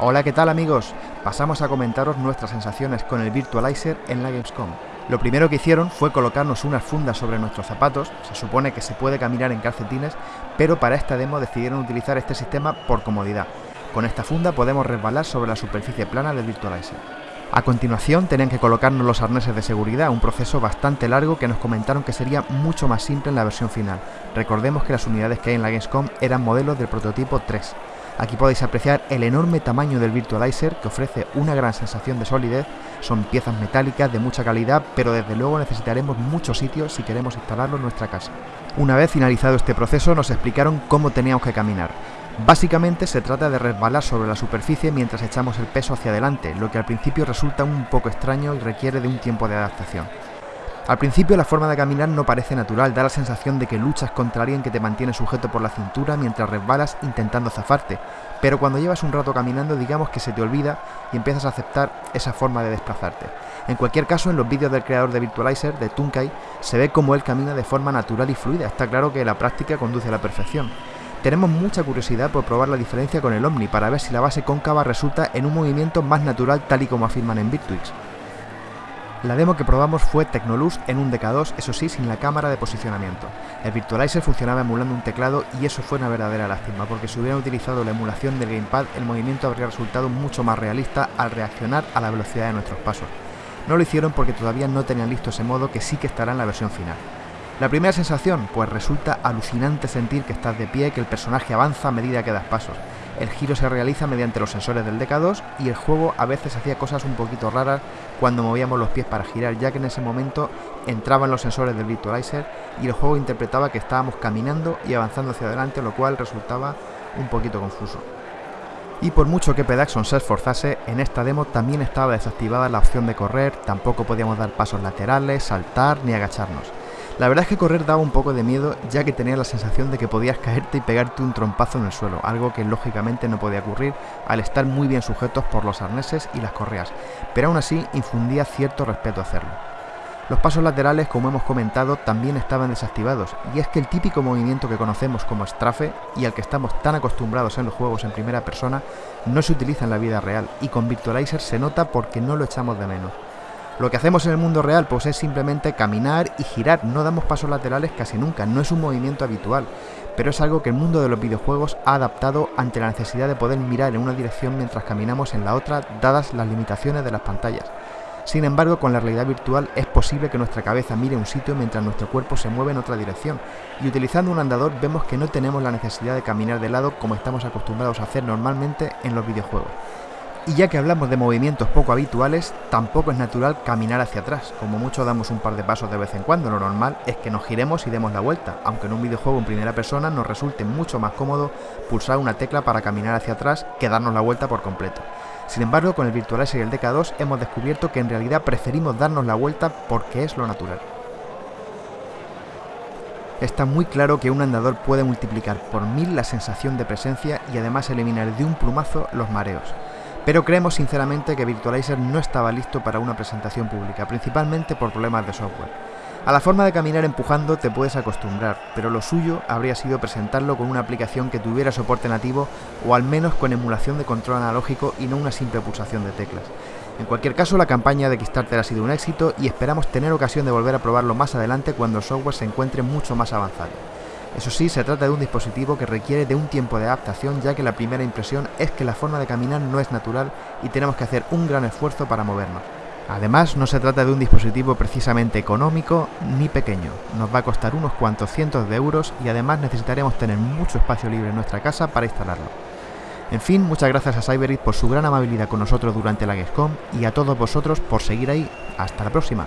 Hola, ¿qué tal amigos? Pasamos a comentaros nuestras sensaciones con el Virtualizer en la Gamescom. Lo primero que hicieron fue colocarnos unas fundas sobre nuestros zapatos, se supone que se puede caminar en calcetines, pero para esta demo decidieron utilizar este sistema por comodidad. Con esta funda podemos resbalar sobre la superficie plana del Virtualizer. A continuación tenían que colocarnos los arneses de seguridad, un proceso bastante largo que nos comentaron que sería mucho más simple en la versión final. Recordemos que las unidades que hay en la Gamescom eran modelos del prototipo 3. Aquí podéis apreciar el enorme tamaño del Virtualizer que ofrece una gran sensación de solidez, son piezas metálicas de mucha calidad, pero desde luego necesitaremos muchos sitios si queremos instalarlo en nuestra casa. Una vez finalizado este proceso nos explicaron cómo teníamos que caminar. Básicamente se trata de resbalar sobre la superficie mientras echamos el peso hacia adelante, lo que al principio resulta un poco extraño y requiere de un tiempo de adaptación. Al principio la forma de caminar no parece natural, da la sensación de que luchas contra alguien que te mantiene sujeto por la cintura mientras resbalas intentando zafarte, pero cuando llevas un rato caminando digamos que se te olvida y empiezas a aceptar esa forma de desplazarte. En cualquier caso, en los vídeos del creador de Virtualizer, de Tunkai, se ve cómo él camina de forma natural y fluida, está claro que la práctica conduce a la perfección. Tenemos mucha curiosidad por probar la diferencia con el Omni para ver si la base cóncava resulta en un movimiento más natural tal y como afirman en Virtuix. La demo que probamos fue Technolux en un DK2, eso sí, sin la cámara de posicionamiento. El Virtualizer funcionaba emulando un teclado y eso fue una verdadera lástima, porque si hubieran utilizado la emulación del gamepad, el movimiento habría resultado mucho más realista al reaccionar a la velocidad de nuestros pasos. No lo hicieron porque todavía no tenían listo ese modo que sí que estará en la versión final. La primera sensación, pues resulta alucinante sentir que estás de pie, que el personaje avanza a medida que das pasos. El giro se realiza mediante los sensores del DK2 y el juego a veces hacía cosas un poquito raras cuando movíamos los pies para girar, ya que en ese momento entraban los sensores del Virtualizer y el juego interpretaba que estábamos caminando y avanzando hacia adelante, lo cual resultaba un poquito confuso. Y por mucho que Pedaxon se esforzase, en esta demo también estaba desactivada la opción de correr, tampoco podíamos dar pasos laterales, saltar ni agacharnos. La verdad es que correr daba un poco de miedo ya que tenía la sensación de que podías caerte y pegarte un trompazo en el suelo, algo que lógicamente no podía ocurrir al estar muy bien sujetos por los arneses y las correas, pero aún así infundía cierto respeto hacerlo. Los pasos laterales, como hemos comentado, también estaban desactivados, y es que el típico movimiento que conocemos como strafe y al que estamos tan acostumbrados en los juegos en primera persona, no se utiliza en la vida real, y con Virtualizer se nota porque no lo echamos de menos. Lo que hacemos en el mundo real pues es simplemente caminar y girar, no damos pasos laterales casi nunca, no es un movimiento habitual, pero es algo que el mundo de los videojuegos ha adaptado ante la necesidad de poder mirar en una dirección mientras caminamos en la otra, dadas las limitaciones de las pantallas. Sin embargo, con la realidad virtual es posible que nuestra cabeza mire un sitio mientras nuestro cuerpo se mueve en otra dirección, y utilizando un andador vemos que no tenemos la necesidad de caminar de lado como estamos acostumbrados a hacer normalmente en los videojuegos. Y ya que hablamos de movimientos poco habituales, tampoco es natural caminar hacia atrás, como mucho damos un par de pasos de vez en cuando, lo normal es que nos giremos y demos la vuelta, aunque en un videojuego en primera persona nos resulte mucho más cómodo pulsar una tecla para caminar hacia atrás que darnos la vuelta por completo. Sin embargo, con el Virtualizer y el DK2 hemos descubierto que en realidad preferimos darnos la vuelta porque es lo natural. Está muy claro que un andador puede multiplicar por mil la sensación de presencia y además eliminar de un plumazo los mareos pero creemos sinceramente que Virtualizer no estaba listo para una presentación pública, principalmente por problemas de software. A la forma de caminar empujando te puedes acostumbrar, pero lo suyo habría sido presentarlo con una aplicación que tuviera soporte nativo o al menos con emulación de control analógico y no una simple pulsación de teclas. En cualquier caso, la campaña de Kickstarter ha sido un éxito y esperamos tener ocasión de volver a probarlo más adelante cuando el software se encuentre mucho más avanzado. Eso sí, se trata de un dispositivo que requiere de un tiempo de adaptación ya que la primera impresión es que la forma de caminar no es natural y tenemos que hacer un gran esfuerzo para movernos. Además, no se trata de un dispositivo precisamente económico ni pequeño, nos va a costar unos cuantos cientos de euros y además necesitaremos tener mucho espacio libre en nuestra casa para instalarlo. En fin, muchas gracias a Cyberit por su gran amabilidad con nosotros durante la Gamescom y a todos vosotros por seguir ahí. Hasta la próxima.